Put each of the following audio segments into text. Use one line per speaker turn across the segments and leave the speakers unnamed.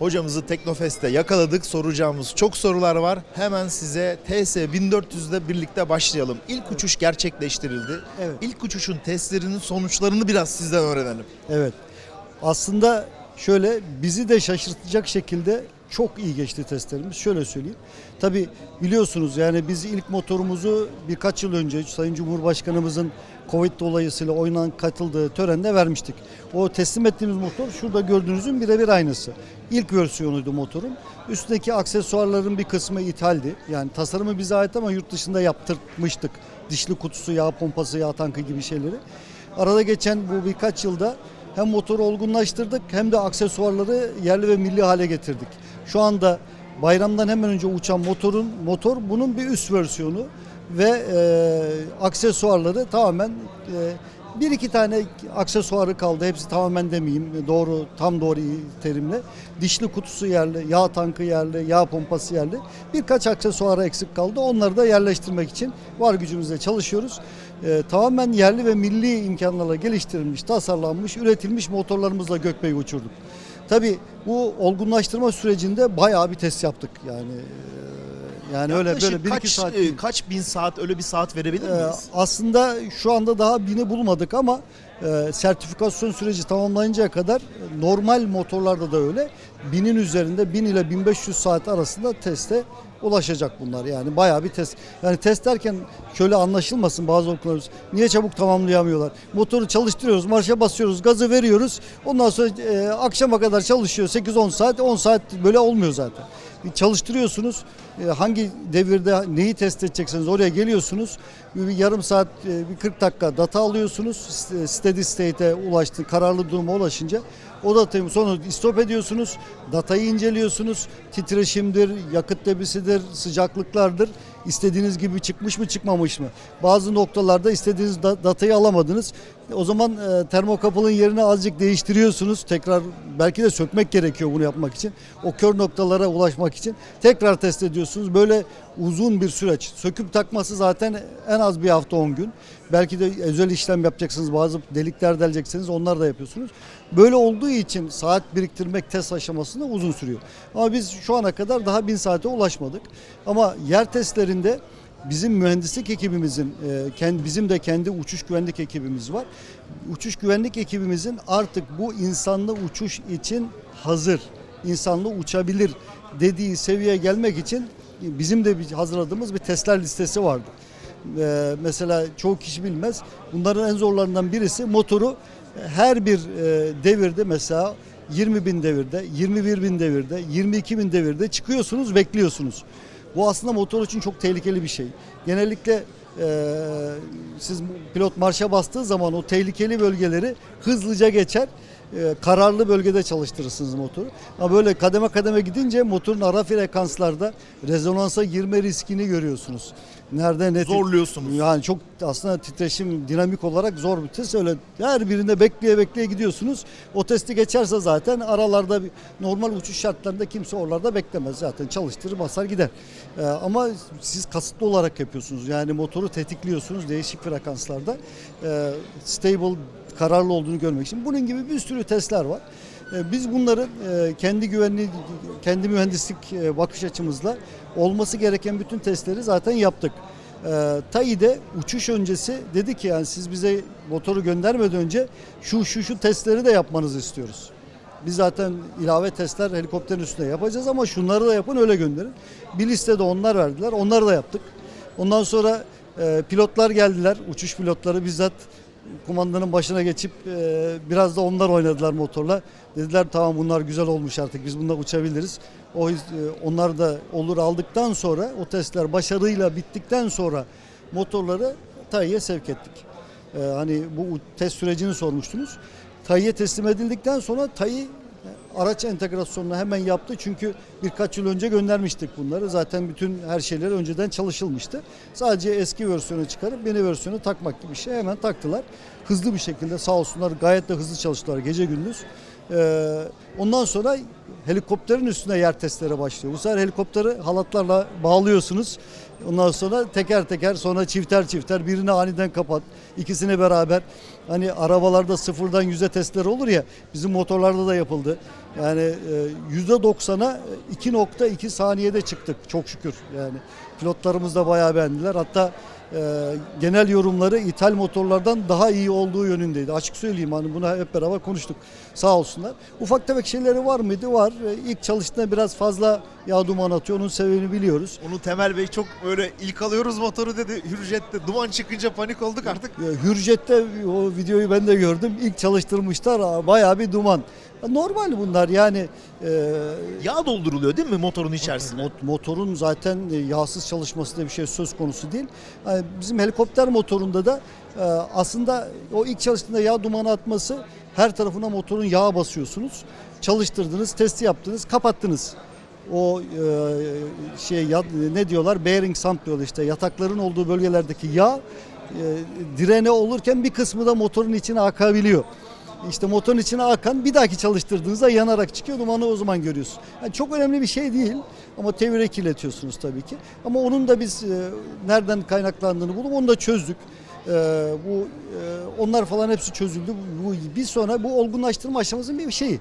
Hocamızı Teknofest'te yakaladık. Soracağımız çok sorular var. Hemen size TS 1400'de birlikte başlayalım. İlk uçuş gerçekleştirildi.
Evet.
İlk uçuşun testlerinin sonuçlarını biraz sizden öğrenelim.
Evet. Aslında şöyle bizi de şaşırtacak şekilde çok iyi geçti testlerimiz. Şöyle söyleyeyim. Tabi biliyorsunuz yani biz ilk motorumuzu birkaç yıl önce Sayın Cumhurbaşkanımızın Covid dolayısıyla oynan katıldığı törende vermiştik. O teslim ettiğimiz motor şurada gördüğünüzün birebir aynısı. İlk versiyonuydu motorun. Üstündeki aksesuarların bir kısmı ithaldi. Yani tasarımı bize ait ama yurt dışında yaptırmıştık. Dişli kutusu, yağ pompası, yağ tankı gibi şeyleri. Arada geçen bu birkaç yılda hem motoru olgunlaştırdık hem de aksesuarları yerli ve milli hale getirdik. Şu anda bayramdan hemen önce uçan motorun motor bunun bir üst versiyonu ve e, aksesuarları tamamen e, bir iki tane aksesuarı kaldı. Hepsi tamamen demeyeyim. Doğru, tam doğru terimle. Dişli kutusu yerli, yağ tankı yerli, yağ pompası yerli. Birkaç aksesuarı eksik kaldı. Onları da yerleştirmek için var gücümüzle çalışıyoruz. Ee, tamamen yerli ve milli imkanlarla geliştirilmiş, tasarlanmış, üretilmiş motorlarımızla Gökbey'i uçurduk. Tabii bu olgunlaştırma sürecinde bayağı bir test yaptık. Yani e, yani öyle böyle bir
kaç,
iki saat
e, kaç bin saat öyle bir saat verebilir
Ee,
miyiz?
aslında şu anda daha bini bulmadık ama e, sertifikasyon süreci tamamlanıncaya kadar e, normal motorlarda da öyle. Binin üzerinde 1000 ile 1500 saat arasında teste ulaşacak bunlar. Yani bayağı bir test. Yani test derken şöyle anlaşılmasın bazı okullarımız. Niye çabuk tamamlayamıyorlar? Motoru çalıştırıyoruz, marşa basıyoruz, gazı veriyoruz. Ondan sonra e, akşama kadar çalışıyor 8-10 saat. 10 saat böyle olmuyor zaten. Bir çalıştırıyorsunuz. E, hangi devirde neyi test edecekseniz oraya geliyorsunuz. Bir, yarım saat, e, bir 40 dakika data alıyorsunuz. Steady state'e ulaştı, kararlı duruma ulaşınca o datayı sonra istop ediyorsunuz. Datayı inceliyorsunuz. Titreşimdir, yakıt debisidir, sıcaklıklardır. İstediğiniz gibi çıkmış mı çıkmamış mı? Bazı noktalarda istediğiniz da- datayı alamadınız. O zaman e, termokapılın yerini azıcık değiştiriyorsunuz. Tekrar belki de sökmek gerekiyor bunu yapmak için. O kör noktalara ulaşmak için tekrar test ediyorsunuz. Böyle uzun bir süreç. Söküp takması zaten en az bir hafta 10 gün. Belki de özel işlem yapacaksınız. Bazı delikler deleceksiniz. Onlar da yapıyorsunuz. Böyle olduğu için saat biriktirmek test aşamasında uzun sürüyor. Ama biz şu ana kadar daha bin saate ulaşmadık. Ama yer testlerinde bizim mühendislik ekibimizin, e, bizim de kendi uçuş güvenlik ekibimiz var. Uçuş güvenlik ekibimizin artık bu insanlı uçuş için hazır, insanlı uçabilir dediği seviyeye gelmek için bizim de hazırladığımız bir testler listesi vardı. Ee, mesela çoğu kişi bilmez. Bunların en zorlarından birisi motoru her bir e, devirde mesela 20 bin devirde, 21 bin devirde, 22 bin devirde çıkıyorsunuz, bekliyorsunuz. Bu aslında motor için çok tehlikeli bir şey. Genellikle e, siz pilot marşa bastığı zaman o tehlikeli bölgeleri hızlıca geçer. E, kararlı bölgede çalıştırırsınız motoru. Ama böyle kademe kademe gidince motorun ara frekanslarda rezonansa girme riskini görüyorsunuz. Nerede ne
Zorluyorsunuz.
yani çok aslında titreşim dinamik olarak zor bir test. Öyle her birinde bekleye bekleye gidiyorsunuz. O testi geçerse zaten aralarda normal uçuş şartlarında kimse oralarda beklemez. Zaten çalıştırır basar gider. Ee, ama siz kasıtlı olarak yapıyorsunuz. Yani motoru tetikliyorsunuz değişik frekanslarda. Ee, stable kararlı olduğunu görmek için. Bunun gibi bir sürü testler var. Ee, Biz bunları e, kendi güvenli, kendi mühendislik e, bakış açımızla olması gereken bütün testleri zaten yaptık. TAİ'de uçuş öncesi dedi ki yani siz bize motoru göndermeden önce şu şu şu testleri de yapmanızı istiyoruz. Biz zaten ilave testler helikopterin üstünde yapacağız ama şunları da yapın öyle gönderin. Bir listede onlar verdiler. Onları da yaptık. Ondan sonra e, pilotlar geldiler. Uçuş pilotları bizzat kumandanın başına geçip e, biraz da onlar oynadılar motorla. Dediler tamam bunlar güzel olmuş artık biz bununla uçabiliriz. O e, onlar da olur aldıktan sonra o testler başarıyla bittikten sonra motorları TAİ'ye sevk ettik. E, hani bu test sürecini sormuştunuz. TAİ'ye teslim edildikten sonra TAİ araç entegrasyonunu hemen yaptı. Çünkü birkaç yıl önce göndermiştik bunları. Zaten bütün her şeyler önceden çalışılmıştı. Sadece eski versiyonu çıkarıp yeni versiyonu takmak gibi bir şey hemen taktılar. Hızlı bir şekilde sağ olsunlar gayet de hızlı çalıştılar gece gündüz. Ee, ondan sonra helikopterin üstüne yer testleri başlıyor. Bu sefer helikopteri halatlarla bağlıyorsunuz. Ondan sonra teker teker sonra çifter çifter birini aniden kapat. ikisini beraber. Hani arabalarda sıfırdan yüze testleri olur ya bizim motorlarda da yapıldı. Yani e, yüzde 90'a 2.2 saniyede çıktık çok şükür. Yani pilotlarımız da bayağı beğendiler. Hatta e, genel yorumları ithal motorlardan daha iyi olduğu yönündeydi. Açık söyleyeyim hani bunu hep beraber konuştuk. Sağ olsunlar. Ufak tefek şeyleri var mıydı? Var. E, İlk çalıştığında biraz fazla yağ duman atıyor. Onun sebebini biliyoruz.
Onu Temel Bey çok böyle ilk alıyoruz motoru dedi. Hürjet'te duman çıkınca panik olduk artık.
Ya, Hürjet'te o videoyu ben de gördüm. İlk çalıştırmışlar bayağı bir duman. Normal bunlar yani e,
Yağ dolduruluyor değil mi motorun içerisine?
Mot- motorun zaten e, yağsız çalışması diye bir şey söz konusu değil. Yani bizim helikopter motorunda da e, aslında o ilk çalıştığında yağ dumanı atması her tarafına motorun yağ basıyorsunuz. Çalıştırdınız, testi yaptınız, kapattınız. O e, şey ya- ne diyorlar? Bearing sump diyorlar işte yatakların olduğu bölgelerdeki yağ e, direne olurken bir kısmı da motorun içine akabiliyor. İşte motorun içine akan bir dahaki çalıştırdığınızda yanarak çıkıyor dumanı o zaman görüyorsun. Yani çok önemli bir şey değil ama tevire kirletiyorsunuz tabii ki. Ama onun da biz e, nereden kaynaklandığını bulup onu da çözdük. E, bu e, onlar falan hepsi çözüldü. Bu bir sonra bu olgunlaştırma aşamasının bir şeyi.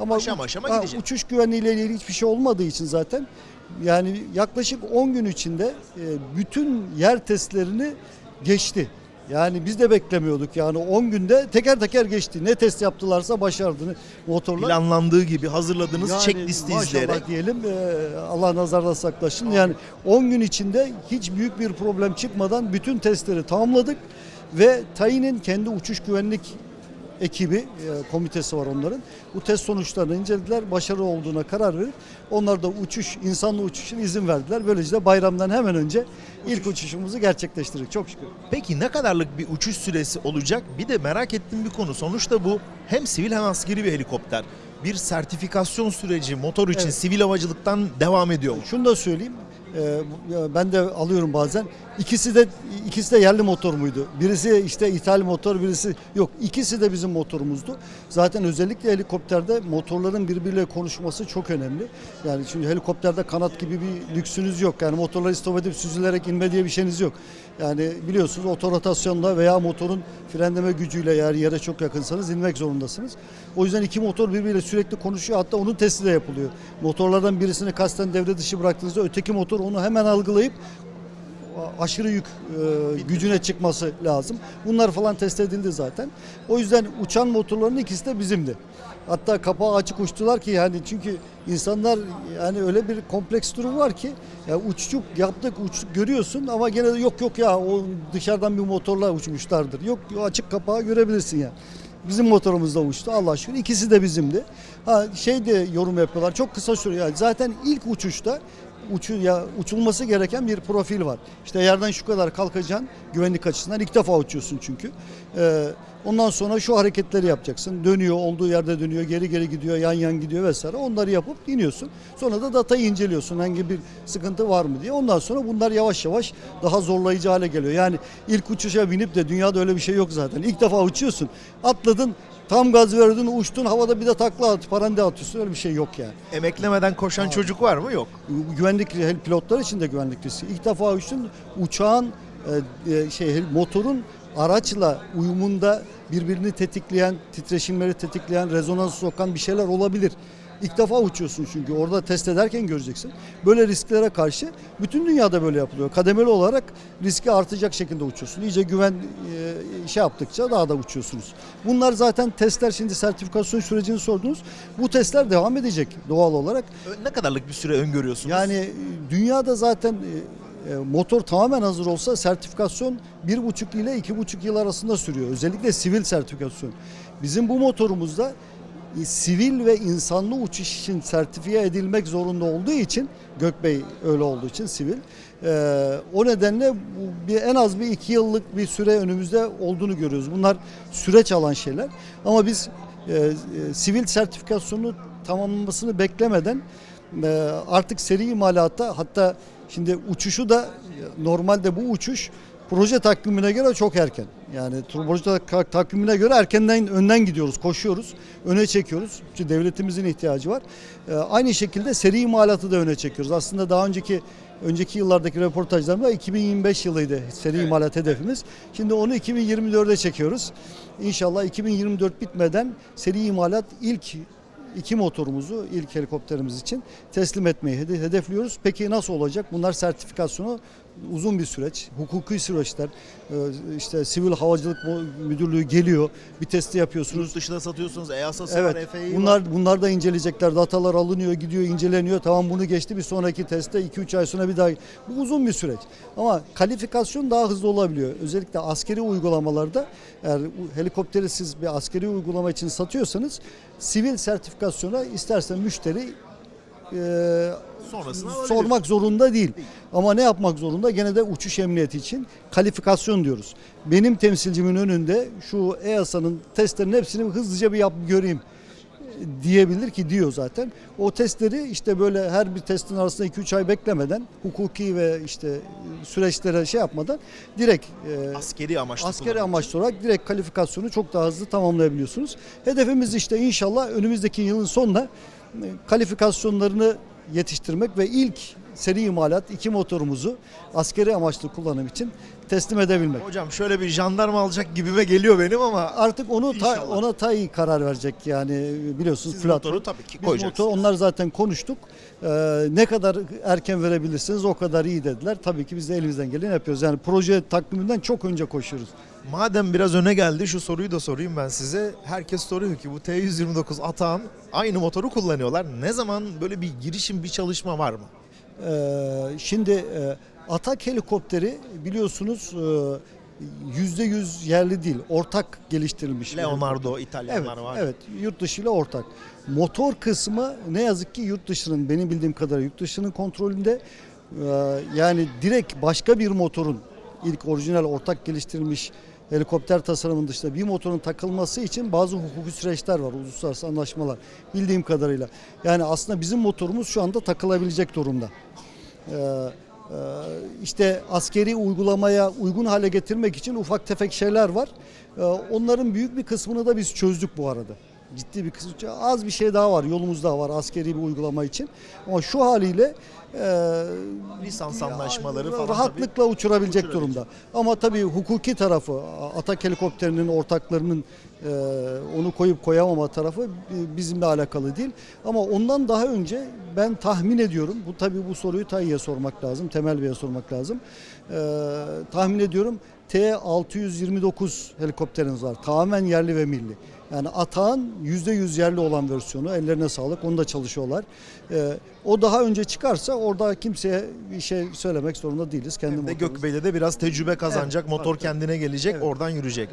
Ama
Aşama aşama
ha,
gidecek.
uçuş güvenliğiyle ilgili hiçbir şey olmadığı için zaten yani yaklaşık 10 gün içinde e, bütün yer testlerini geçti. Yani biz de beklemiyorduk yani 10 günde teker teker geçti. Ne test yaptılarsa başardı motorlar.
Planlandığı gibi hazırladığınız
Yani
checklisti izleyerek.
diyelim e, Allah nazardan saklasın. Yani 10 gün içinde hiç büyük bir problem çıkmadan bütün testleri tamamladık ve Tayin'in kendi uçuş güvenlik ekibi, e, komitesi var onların. Bu test sonuçlarını incelediler. Başarılı olduğuna karar verip onlar da uçuş, insanlı uçuşun izin verdiler. Böylece de bayramdan hemen önce ilk uçuşumuzu gerçekleştirdik. Çok şükür.
Peki ne kadarlık bir uçuş süresi olacak? Bir de merak ettiğim bir konu. Sonuçta bu hem sivil hem askeri bir helikopter. Bir sertifikasyon süreci motor için
Evet.
sivil havacılıktan devam ediyor mu?
Şunu da söyleyeyim. e, ben de alıyorum bazen. İkisi de ikisi de yerli motor muydu? Birisi işte ithal motor, birisi yok. İkisi de bizim motorumuzdu. Zaten özellikle helikopterde motorların birbiriyle konuşması çok önemli. Yani çünkü helikopterde kanat gibi bir lüksünüz yok. Yani motorları stop edip süzülerek inme diye bir şeyiniz yok. Yani biliyorsunuz otorotasyonla veya motorun frenleme gücüyle eğer yere çok yakınsanız inmek zorundasınız. O yüzden iki motor birbiriyle sürekli konuşuyor. Hatta onun testi de yapılıyor. Motorlardan birisini kasten devre dışı bıraktığınızda öteki motor onu hemen algılayıp aşırı yük e, gücüne çıkması lazım. Bunlar falan test edildi zaten. O yüzden uçan motorların ikisi de bizimdi. Hatta kapağı açık uçtular ki yani çünkü insanlar yani öyle bir kompleks durum var ki ya uçtuk yaptık uçtuk görüyorsun ama gene de yok yok ya o dışarıdan bir motorla uçmuşlardır. Yok açık kapağı görebilirsin ya. Bizim motorumuzda uçtu Allah şükür. İkisi de bizimdi. Ha şey de yorum yapıyorlar. Çok kısa sürüyor. Yani zaten ilk uçuşta uçu, ya, uçulması gereken bir profil var. İşte yerden şu kadar kalkacaksın güvenlik açısından ilk defa uçuyorsun çünkü. Ee, ondan sonra şu hareketleri yapacaksın. Dönüyor, olduğu yerde dönüyor, geri geri gidiyor, yan yan gidiyor vesaire. Onları yapıp iniyorsun. Sonra da datayı inceliyorsun. Hangi bir sıkıntı var mı diye. Ondan sonra bunlar yavaş yavaş daha zorlayıcı hale geliyor. Yani ilk uçuşa binip de dünyada öyle bir şey yok zaten. İlk defa uçuyorsun. Atladın, tam gaz verdin, uçtun, havada bir de takla at, parande atıyorsun. Öyle bir şey yok yani.
Emeklemeden koşan çocuk var mı? Yok.
Güvenlik pilotlar için de güvenlik riski. İlk defa uçtun uçağın e, e, şey motorun araçla uyumunda birbirini tetikleyen, titreşimleri tetikleyen, rezonans sokan bir şeyler olabilir. İlk defa uçuyorsun çünkü orada test ederken göreceksin. Böyle risklere karşı bütün dünyada böyle yapılıyor. Kademeli olarak riski artacak şekilde uçuyorsun. İyice güven e, şey yaptıkça daha da uçuyorsunuz. Bunlar zaten testler şimdi sertifikasyon sürecini sordunuz. Bu testler devam edecek doğal olarak.
Ne kadarlık bir süre öngörüyorsunuz?
Yani dünyada zaten e, motor tamamen hazır olsa sertifikasyon bir buçuk ile iki buçuk yıl arasında sürüyor. Özellikle sivil sertifikasyon. Bizim bu motorumuzda e, sivil ve insanlı uçuş için sertifiye edilmek zorunda olduğu için Gökbey öyle olduğu için sivil. e, o nedenle bir, en az bir iki yıllık bir süre önümüzde olduğunu görüyoruz. Bunlar süreç alan şeyler. Ama biz e, e, sivil sertifikasyonu tamamlamasını beklemeden e, artık seri imalatta hatta şimdi uçuşu da normalde bu uçuş Proje takvimine göre çok erken. Yani proje tak- takvimine göre erkenden önden gidiyoruz, koşuyoruz, öne çekiyoruz. Çünkü devletimizin ihtiyacı var. Ee, aynı şekilde seri imalatı da öne çekiyoruz. Aslında daha önceki önceki yıllardaki röportajlarımda 2025 yılıydı seri imalat hedefimiz. Şimdi onu 2024'e çekiyoruz. İnşallah 2024 bitmeden seri imalat ilk iki motorumuzu ilk helikopterimiz için teslim etmeyi hede- hedefliyoruz. Peki nasıl olacak? Bunlar sertifikasyonu uzun bir süreç, hukuki süreçler. Ee, işte Sivil Havacılık Müdürlüğü geliyor, bir testi yapıyorsunuz.
Yurt dışına satıyorsunuz. EASA'sı
Evet.
var, FAA var.
Bunlar bunlar da inceleyecekler. Datalar alınıyor, gidiyor, inceleniyor. Tamam bunu geçti. Bir sonraki testte 2-3 ay sonra bir daha. Bu uzun bir süreç. Ama kalifikasyon daha hızlı olabiliyor. Özellikle askeri uygulamalarda eğer helikopteri siz bir askeri uygulama için satıyorsanız sivil sertifikasyona isterse müşteri e,
Sonrasını alabilir.
sormak zorunda değil. Ama ne yapmak zorunda? Gene de uçuş emniyeti için kalifikasyon diyoruz. Benim temsilcimin önünde şu EASA'nın testlerin hepsini hızlıca bir yap göreyim diyebilir ki diyor zaten. O testleri işte böyle her bir testin arasında 2-3 ay beklemeden hukuki ve işte süreçlere şey yapmadan direkt e,
Askeri amaçlı
askeri amaçlı olarak direkt kalifikasyonu çok daha hızlı tamamlayabiliyorsunuz. Hedefimiz işte inşallah önümüzdeki yılın sonuna e, kalifikasyonlarını yetiştirmek ve ilk seri imalat iki motorumuzu askeri amaçlı kullanım için teslim edebilmek.
Hocam şöyle bir jandarma alacak gibime geliyor benim ama
Artık onu ta, ona TAI karar verecek yani biliyorsunuz
siz
platform.
motoru tabii ki
Biz
koyacaksınız.
motor, onlar zaten konuştuk. Ee, ne kadar erken verebilirsiniz o kadar iyi dediler. Tabii ki biz de elimizden geleni yapıyoruz. Yani proje takviminden çok önce koşuyoruz.
Madem biraz öne geldi şu soruyu da sorayım ben size. Herkes soruyor ki bu T129 Atağan aynı motoru kullanıyorlar. Ne zaman böyle bir girişim bir çalışma var mı?
Ee, şimdi e, Atak helikopteri biliyorsunuz e, yüzde yüz yerli değil, ortak geliştirilmiş.
Leonardo
Evet,
İtalyanlar var.
evet, yurt dışı ile ortak. Motor kısmı ne yazık ki yurt dışının, benim bildiğim kadarıyla yurt dışının kontrolünde. Ee, yani direkt başka bir motorun ilk orijinal ortak geliştirilmiş helikopter tasarımının dışında bir motorun takılması için bazı hukuki süreçler var, uluslararası anlaşmalar bildiğim kadarıyla. Yani aslında bizim motorumuz şu anda takılabilecek durumda. Ee, e, işte askeri uygulamaya uygun hale getirmek için ufak tefek şeyler var. Ee, Onların büyük bir kısmını da biz çözdük bu arada. Ciddi bir kısmı. Az bir şey daha var, yolumuz daha var askeri bir uygulama için. Ama şu haliyle e,
Lisans anlaşmaları falan
rahatlıkla uçurabilecek
uçurabilecek.
durumda. Ama tabii hukuki tarafı, Atak helikopterinin ortaklarının e, onu koyup koyamama tarafı bizimle alakalı değil. Ama ondan daha önce ben tahmin ediyorum, bu tabii bu soruyu Tayyip'e sormak lazım, Temel Bey'e sormak lazım. E, tahmin ediyorum T-629 helikopterimiz var. Tamamen yerli ve milli. Yani Atağın %100 yerli olan versiyonu. Ellerine sağlık. Onu da çalışıyorlar. Ee, o daha önce çıkarsa orada kimseye bir şey söylemek zorunda değiliz. Kendi
Hem de
motorumuz.
Gökbey'de de biraz tecrübe kazanacak.
Evet,
motor
tabii,
kendine gelecek.
Evet.
Oradan yürüyecek.